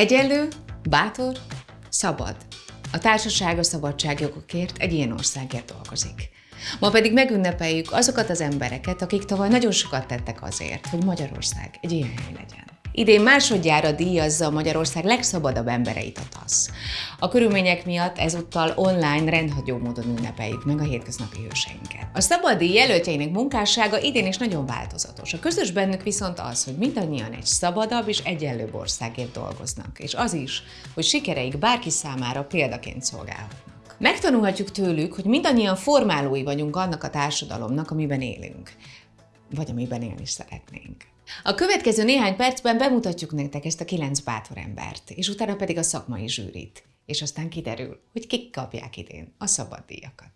Egyenlő, bátor, szabad. A társaság a szabadságjogokért egy ilyen országért dolgozik. Ma pedig megünnepeljük azokat az embereket, akik tavaly nagyon sokat tettek azért, hogy Magyarország egy ilyen hely legyen. Idén másodjára díjazza Magyarország legszabadabb embereit a TASZ. A körülmények miatt ezúttal online rendhagyó módon ünnepeljük meg a hétköznapi hőseinket. A szabadi jelöltjeinek munkássága idén is nagyon változatos. A közös bennük viszont az, hogy mindannyian egy szabadabb és egyenlőbb országért dolgoznak, és az is, hogy sikereik bárki számára példaként szolgálhatnak. Megtanulhatjuk tőlük, hogy mindannyian formálói vagyunk annak a társadalomnak, amiben élünk, vagy amiben élni szeretnénk. A következő néhány percben bemutatjuk nektek ezt a kilenc bátor embert, és utána pedig a szakmai zsűrit. És aztán kiderül, hogy kik kapják idén a szabaddíjakat.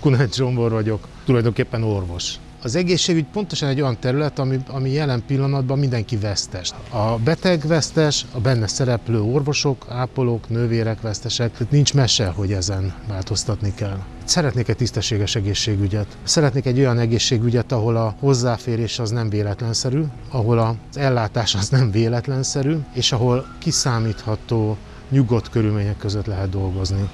Kunát Zsombor vagyok, tulajdonképpen orvos. Az egészségügy pontosan egy olyan terület, ami, ami jelen pillanatban mindenki vesztes. A beteg vesztes, a benne szereplő orvosok, ápolók, nővérek vesztesek, nincs mese, hogy ezen változtatni kell. Szeretnék egy tisztességes egészségügyet. Szeretnék egy olyan egészségügyet, ahol a hozzáférés az nem véletlenszerű, ahol az ellátás az nem véletlenszerű, és ahol kiszámítható, nyugodt körülmények között lehet dolgozni.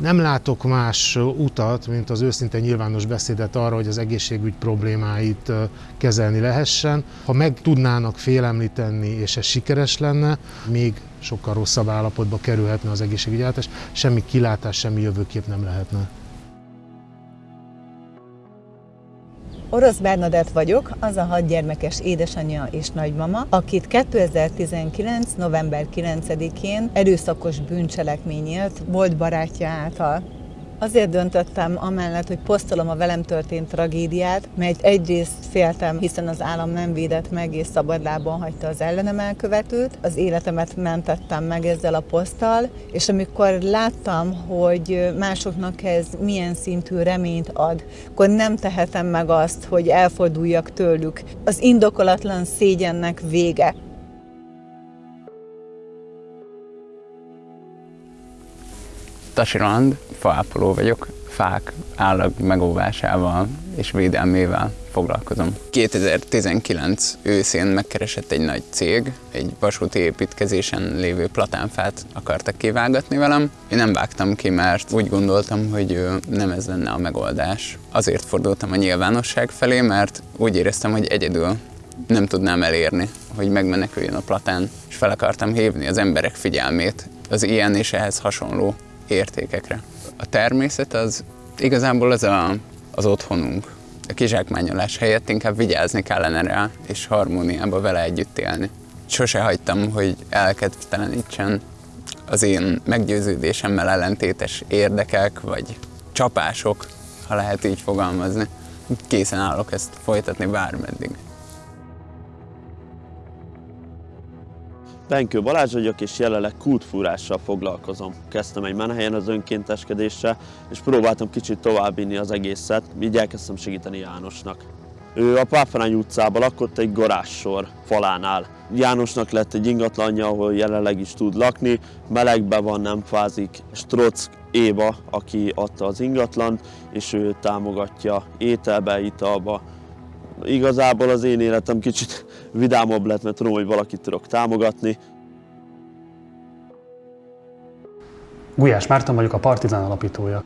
Nem látok más utat, mint az őszinte nyilvános beszédet arra, hogy az egészségügy problémáit kezelni lehessen. Ha meg tudnának félemlíteni, és ez sikeres lenne, még sokkal rosszabb állapotba kerülhetne az egészségügyellátás, semmi kilátás, semmi jövőkép nem lehetne. Orosz Bernadett vagyok, az a hat gyermekes édesanyja és nagymama, akit 2019. november 9-én erőszakos bűncselekményért volt barátja által Azért döntöttem amellett, hogy posztolom a velem történt tragédiát, mert egyrészt féltem, hiszen az állam nem védett meg és szabadlábon hagyta az ellenem elkövetőt. Az életemet mentettem meg ezzel a poszttal, és amikor láttam, hogy másoknak ez milyen szintű reményt ad, akkor nem tehetem meg azt, hogy elforduljak tőlük. Az indokolatlan szégyennek vége. Tasi Roland, faápoló vagyok, fák állag megóvásával és védelmével foglalkozom. 2019 őszén megkeresett egy nagy cég, egy vasúti építkezésen lévő platánfát akartak kivágatni velem. Én nem vágtam ki, mert úgy gondoltam, hogy nem ez lenne a megoldás. Azért fordultam a nyilvánosság felé, mert úgy éreztem, hogy egyedül nem tudnám elérni, hogy megmeneküljön a platán, és fel akartam hívni az emberek figyelmét az ilyen és ehhez hasonló értékekre. A természet az igazából az a, az otthonunk. A kizsákmányolás helyett inkább vigyázni kellene rá, és harmóniába vele együtt élni. Sose hagytam, hogy elkedvtelenítsen az én meggyőződésemmel ellentétes érdekek, vagy csapások, ha lehet így fogalmazni. Készen állok ezt folytatni bármeddig. Benkő Balázs vagyok, és jelenleg kultfúrással foglalkozom. Kezdtem egy menhelyen az önkénteskedéssel, és próbáltam kicsit továbbvinni az egészet, így elkezdtem segíteni Jánosnak. Ő a Páfrány utcában lakott egy garássor falánál. Jánosnak lett egy ingatlanja, ahol jelenleg is tud lakni, melegben van, nem fázik. Strock Éva, aki adta az ingatlant, és ő támogatja ételbe, italba, Igazából az én életem kicsit vidámabb lett, mert tudom, hogy valakit tudok támogatni. Gulyás Márton vagyok, a Partizán alapítója.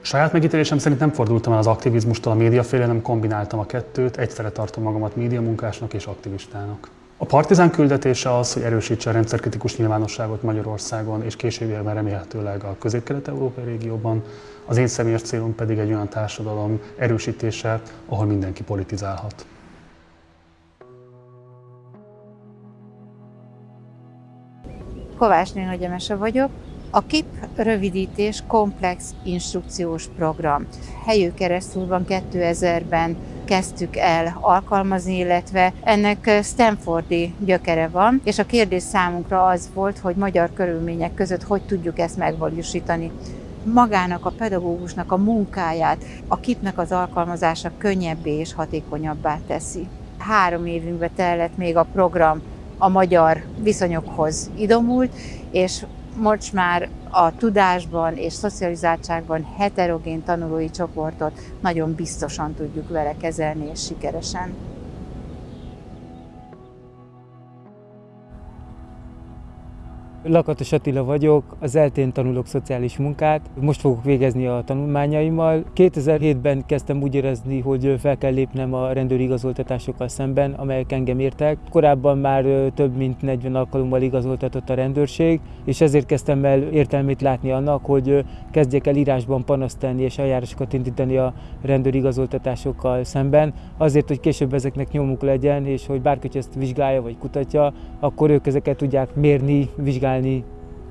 Saját megítélésem szerint nem fordultam el az aktivizmustól a média félre, nem kombináltam a kettőt, egyszerre tartom magamat médiamunkásnak és aktivistának. A Partizán küldetése az, hogy erősítse a rendszerkritikus nyilvánosságot Magyarországon, és későbbiekben remélhetőleg a közép-kelet-európai régióban. Az én személyes célom pedig egy olyan társadalom erősítése, ahol mindenki politizálhat. Kovács Néna Gyemese vagyok. A KIP rövidítés komplex instrukciós program. Helyő keresztül van 2000-ben kezdtük el alkalmazni, illetve ennek Stanfordi gyökere van, és a kérdés számunkra az volt, hogy magyar körülmények között hogy tudjuk ezt megvalósítani magának a pedagógusnak a munkáját, a kipnek az alkalmazása könnyebbé és hatékonyabbá teszi. Három évünkbe tellett még a program a magyar viszonyokhoz idomult, és most már a tudásban és szocializáltságban heterogén tanulói csoportot nagyon biztosan tudjuk vele kezelni és sikeresen. Lakatos Attila vagyok, az eltén tanulok szociális munkát, most fogok végezni a tanulmányaimmal. 2007-ben kezdtem úgy érezni, hogy fel kell lépnem a rendőri igazoltatásokkal szemben, amelyek engem értek. Korábban már több mint 40 alkalommal igazoltatott a rendőrség, és ezért kezdtem el értelmét látni annak, hogy kezdjek el írásban panaszt tenni és eljárásokat indítani a rendőri igazoltatásokkal szemben, azért, hogy később ezeknek nyomuk legyen, és hogy bárki ezt vizsgálja vagy kutatja, akkor ők ezeket tudják mérni, vizsgálni, csinálni.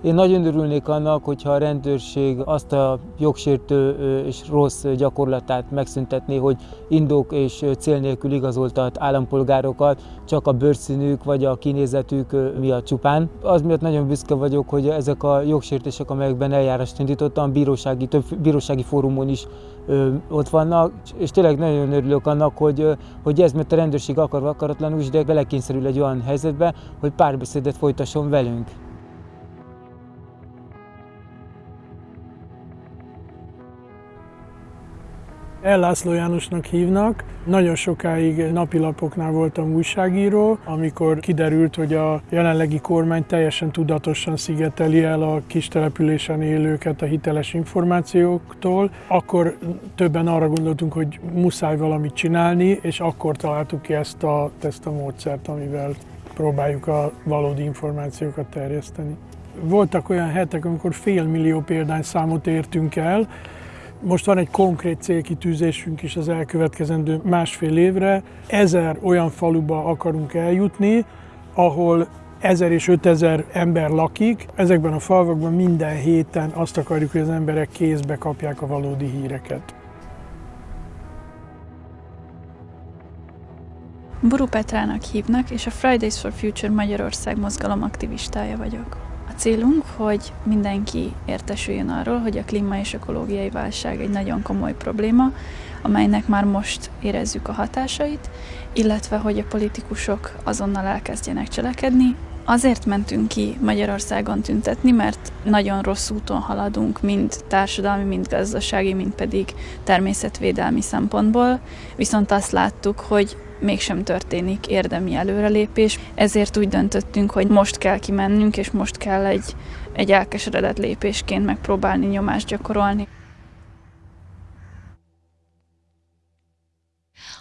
Én nagyon örülnék annak, hogyha a rendőrség azt a jogsértő és rossz gyakorlatát megszüntetné, hogy indok és cél nélkül igazoltat állampolgárokat csak a bőrszínük vagy a kinézetük miatt csupán. Az miatt nagyon büszke vagyok, hogy ezek a jogsértések, amelyekben eljárást indítottam, bírósági, több bírósági fórumon is ott vannak, és tényleg nagyon örülök annak, hogy, hogy ez, mert a rendőrség akar akaratlanul is, de belekényszerül egy olyan helyzetbe, hogy párbeszédet folytasson velünk. Ellászló Jánosnak hívnak. Nagyon sokáig napilapoknál voltam újságíró, amikor kiderült, hogy a jelenlegi kormány teljesen tudatosan szigeteli el a kis településen élőket a hiteles információktól. Akkor többen arra gondoltunk, hogy muszáj valamit csinálni, és akkor találtuk ki ezt a, ezt a módszert, amivel próbáljuk a valódi információkat terjeszteni. Voltak olyan hetek, amikor fél millió példányszámot értünk el, most van egy konkrét célkitűzésünk is az elkövetkezendő másfél évre. Ezer olyan faluba akarunk eljutni, ahol ezer és ötezer ember lakik. Ezekben a falvakban minden héten azt akarjuk, hogy az emberek kézbe kapják a valódi híreket. Buru Petrának hívnak, és a Fridays for Future Magyarország mozgalom aktivistája vagyok célunk, hogy mindenki értesüljön arról, hogy a klíma és ökológiai válság egy nagyon komoly probléma, amelynek már most érezzük a hatásait, illetve hogy a politikusok azonnal elkezdjenek cselekedni. Azért mentünk ki Magyarországon tüntetni, mert nagyon rossz úton haladunk, mind társadalmi, mind gazdasági, mind pedig természetvédelmi szempontból, viszont azt láttuk, hogy mégsem történik érdemi előrelépés, ezért úgy döntöttünk, hogy most kell kimennünk, és most kell egy, egy elkeseredett lépésként megpróbálni nyomást gyakorolni.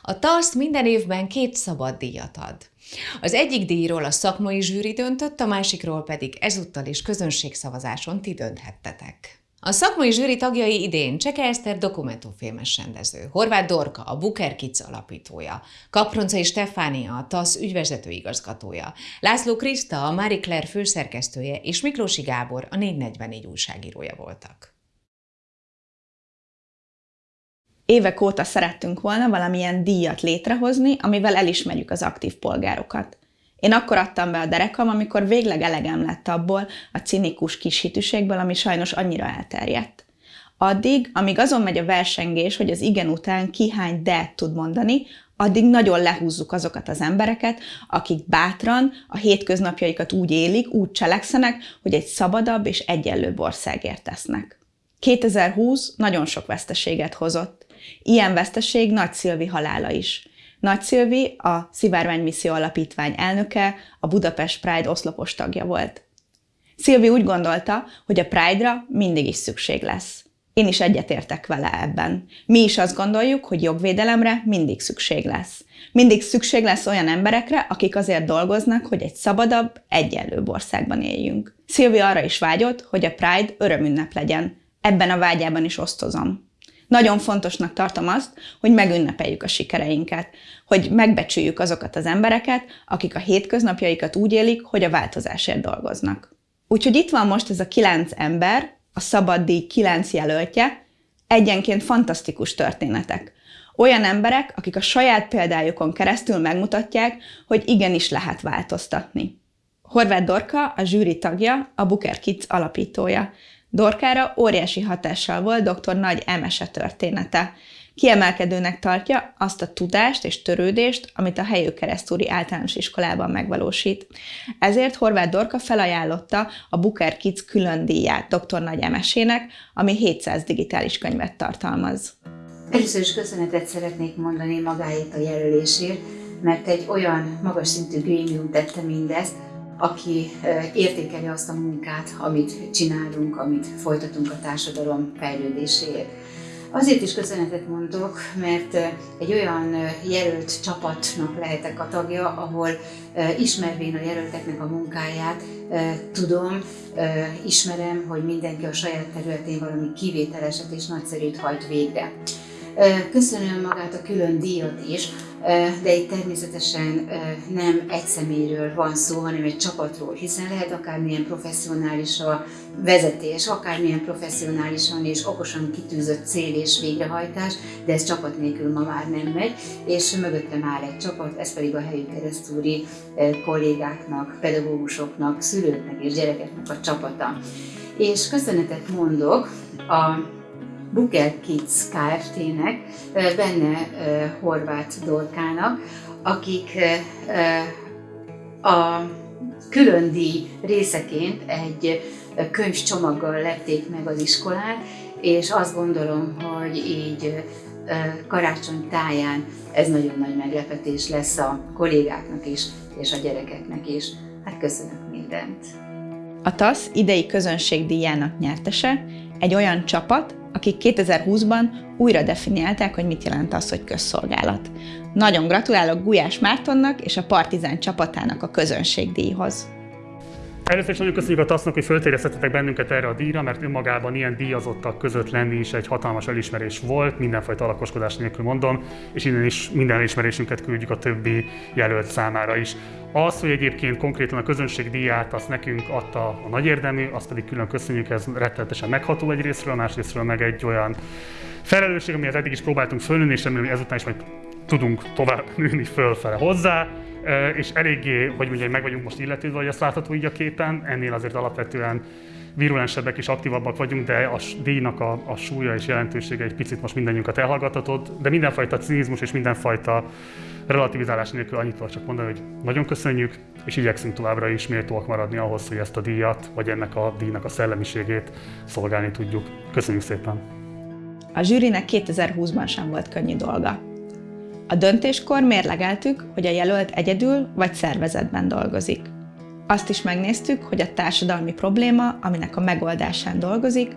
A TASZ minden évben két szabad díjat ad. Az egyik díjról a szakmai zsűri döntött, a másikról pedig ezúttal is közönségszavazáson ti dönthettetek. A szakmai zsűri tagjai idén Cseke Eszter dokumentumfilmes rendező, Horváth Dorka, a Booker Kids alapítója, Kaproncai Stefánia, a TASZ ügyvezető igazgatója, László Kriszta, a Marie Claire főszerkesztője és Miklósi Gábor, a 444 újságírója voltak. Évek óta szerettünk volna valamilyen díjat létrehozni, amivel elismerjük az aktív polgárokat. Én akkor adtam be a derekam, amikor végleg elegem lett abból a cinikus kis hitűségből, ami sajnos annyira elterjedt. Addig, amíg azon megy a versengés, hogy az igen után ki hány de tud mondani, addig nagyon lehúzzuk azokat az embereket, akik bátran a hétköznapjaikat úgy élik, úgy cselekszenek, hogy egy szabadabb és egyenlőbb országért tesznek. 2020 nagyon sok veszteséget hozott. Ilyen veszteség Nagy Szilvi halála is. Nagy Szilvi, a Szivárvány Misszió Alapítvány elnöke, a Budapest Pride oszlopos tagja volt. Szilvi úgy gondolta, hogy a Pride-ra mindig is szükség lesz. Én is egyetértek vele ebben. Mi is azt gondoljuk, hogy jogvédelemre mindig szükség lesz. Mindig szükség lesz olyan emberekre, akik azért dolgoznak, hogy egy szabadabb, egyenlőbb országban éljünk. Szilvi arra is vágyott, hogy a Pride örömünnep legyen. Ebben a vágyában is osztozom. Nagyon fontosnak tartom azt, hogy megünnepeljük a sikereinket, hogy megbecsüljük azokat az embereket, akik a hétköznapjaikat úgy élik, hogy a változásért dolgoznak. Úgyhogy itt van most ez a kilenc ember, a szabad díj kilenc jelöltje, egyenként fantasztikus történetek. Olyan emberek, akik a saját példájukon keresztül megmutatják, hogy igenis lehet változtatni. Horváth Dorka, a zsűri tagja, a Booker Kids alapítója. Dorkára óriási hatással volt dr. Nagy Emese története. Kiemelkedőnek tartja azt a tudást és törődést, amit a helyő keresztúri általános iskolában megvalósít. Ezért Horváth Dorka felajánlotta a Booker Kids külön díját dr. Nagy Emesének, ami 700 digitális könyvet tartalmaz. Először is köszönetet szeretnék mondani magáért a jelölésért, mert egy olyan magas szintű grémium tette mindezt, aki értékeli azt a munkát, amit csinálunk, amit folytatunk a társadalom fejlődéséért. Azért is köszönetet mondok, mert egy olyan jelölt csapatnak lehetek a tagja, ahol ismervén a jelölteknek a munkáját, tudom, ismerem, hogy mindenki a saját területén valami kivételeset és nagyszerűt hajt végre. Köszönöm magát a külön díjat is, de itt természetesen nem egy személyről van szó, hanem egy csapatról, hiszen lehet akármilyen professzionális a vezetés, akármilyen professzionálisan és okosan kitűzött cél és végrehajtás, de ez csapat nélkül ma már nem megy, és mögöttem áll egy csapat, ez pedig a helyi keresztúri kollégáknak, pedagógusoknak, szülőknek és gyerekeknek a csapata. És köszönetet mondok a Booker Kids Kft-nek, benne Horváth Dorkának, akik a külön díj részeként egy könyvcsomaggal lették meg az iskolát, és azt gondolom, hogy így karácsony táján ez nagyon nagy meglepetés lesz a kollégáknak is, és a gyerekeknek is. Hát köszönök mindent! A TASZ idei közönségdíjának nyertese egy olyan csapat, akik 2020-ban újra definiálták, hogy mit jelent az, hogy közszolgálat. Nagyon gratulálok Gulyás Mártonnak és a Partizán csapatának a közönségdíjhoz. Először is nagyon köszönjük a TASZ-nak, hogy föltéreztetek bennünket erre a díjra, mert önmagában ilyen díjazottak között lenni is egy hatalmas elismerés volt, mindenfajta alakoskodás nélkül mondom, és innen is minden elismerésünket küldjük a többi jelölt számára is. Az, hogy egyébként konkrétan a közönség díját azt nekünk adta a nagy érdemű, azt pedig külön köszönjük, ez rettenetesen megható egy részről, másrésztről meg egy olyan felelősség, amihez eddig is próbáltunk fölnőni, és remélem, hogy ezután is majd tudunk tovább nőni fölfele hozzá és eléggé, hogy mondjam, meg vagyunk most illetődve, hogy azt látható így a képen, ennél azért alapvetően virulensebbek és aktívabbak vagyunk, de a díjnak a, a súlya és jelentősége egy picit most mindannyiunkat elhallgatatott, de mindenfajta cinizmus és mindenfajta relativizálás nélkül annyit tudok csak mondani, hogy nagyon köszönjük, és igyekszünk továbbra is méltóak maradni ahhoz, hogy ezt a díjat, vagy ennek a díjnak a szellemiségét szolgálni tudjuk. Köszönjük szépen! A zsűrinek 2020-ban sem volt könnyű dolga. A döntéskor mérlegeltük, hogy a jelölt egyedül vagy szervezetben dolgozik. Azt is megnéztük, hogy a társadalmi probléma, aminek a megoldásán dolgozik,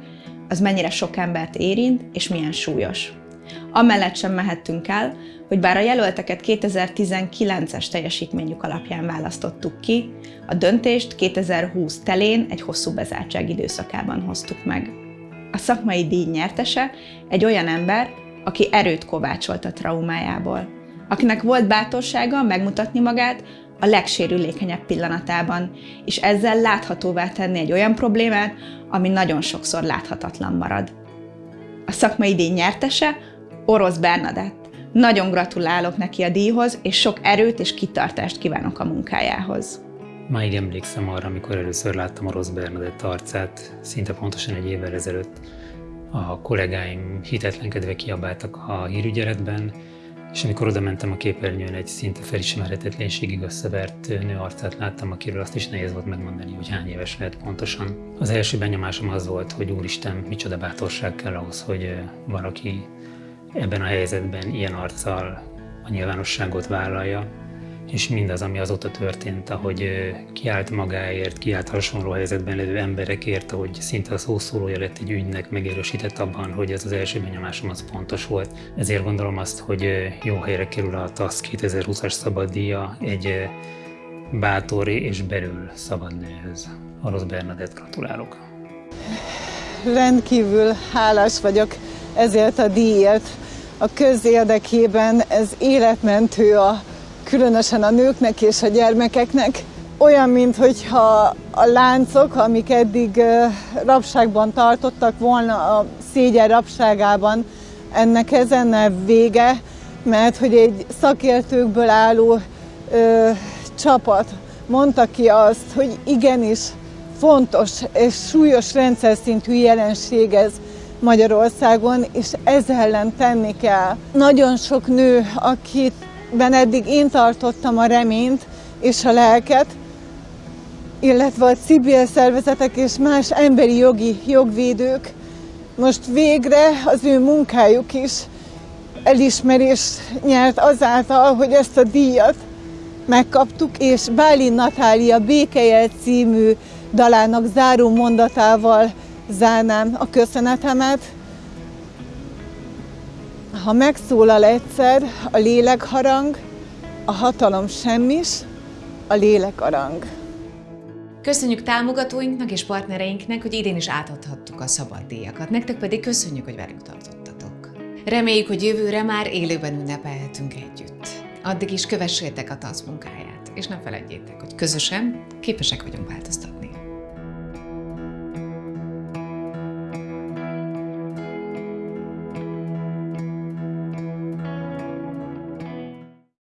az mennyire sok embert érint és milyen súlyos. Amellett sem mehettünk el, hogy bár a jelölteket 2019-es teljesítményük alapján választottuk ki, a döntést 2020 telén egy hosszú bezártság időszakában hoztuk meg. A szakmai díj nyertese egy olyan ember, aki erőt kovácsolt a traumájából, akinek volt bátorsága megmutatni magát a legsérülékenyebb pillanatában, és ezzel láthatóvá tenni egy olyan problémát, ami nagyon sokszor láthatatlan marad. A szakmai díj nyertese Orosz Bernadett. Nagyon gratulálok neki a díjhoz, és sok erőt és kitartást kívánok a munkájához. Máig emlékszem arra, amikor először láttam Orosz Bernadett arcát, szinte pontosan egy évvel ezelőtt, a kollégáim hitetlenkedve kiabáltak a hírügyeletben, és amikor oda mentem a képernyőn, egy szinte felismerhetetlenségig összevert nő arcát láttam, akiről azt is nehéz volt megmondani, hogy hány éves lehet pontosan. Az első benyomásom az volt, hogy úristen, micsoda bátorság kell ahhoz, hogy valaki ebben a helyzetben ilyen arccal a nyilvánosságot vállalja, és mindaz, ami azóta történt, ahogy kiállt magáért, kiállt hasonló helyzetben lévő emberekért, ahogy szinte a szószólója lett egy ügynek, megerősített abban, hogy ez az első benyomásom az pontos volt. Ezért gondolom azt, hogy jó helyre kerül a TASZ 2020-as szabaddíja egy bátori és belül szabad nőhöz. Orosz Bernadett gratulálok! Rendkívül hálás vagyok ezért a díjért. A közérdekében ez életmentő a különösen a nőknek és a gyermekeknek. Olyan, mintha a láncok, amik eddig rabságban tartottak volna a szégyen rabságában, ennek ezennel vége, mert hogy egy szakértőkből álló ö, csapat mondta ki azt, hogy igenis fontos és súlyos rendszer szintű jelenség ez Magyarországon, és ezzel ellen tenni kell. Nagyon sok nő, akit ben eddig én tartottam a reményt és a lelket, illetve a civil szervezetek és más emberi jogi jogvédők most végre az ő munkájuk is elismerést nyert azáltal, hogy ezt a díjat megkaptuk, és Bálin Natália Békejel című dalának záró mondatával zárnám a köszönetemet. Ha megszólal egyszer a lélekharang, a hatalom semmis, a lélek arang. Köszönjük támogatóinknak és partnereinknek, hogy idén is átadhattuk a szabaddíjakat. Nektek pedig köszönjük, hogy velünk tartottatok. Reméljük, hogy jövőre már élőben ünnepelhetünk együtt. Addig is kövessétek a TASZ munkáját, és ne felejtjétek, hogy közösen képesek vagyunk változtatni.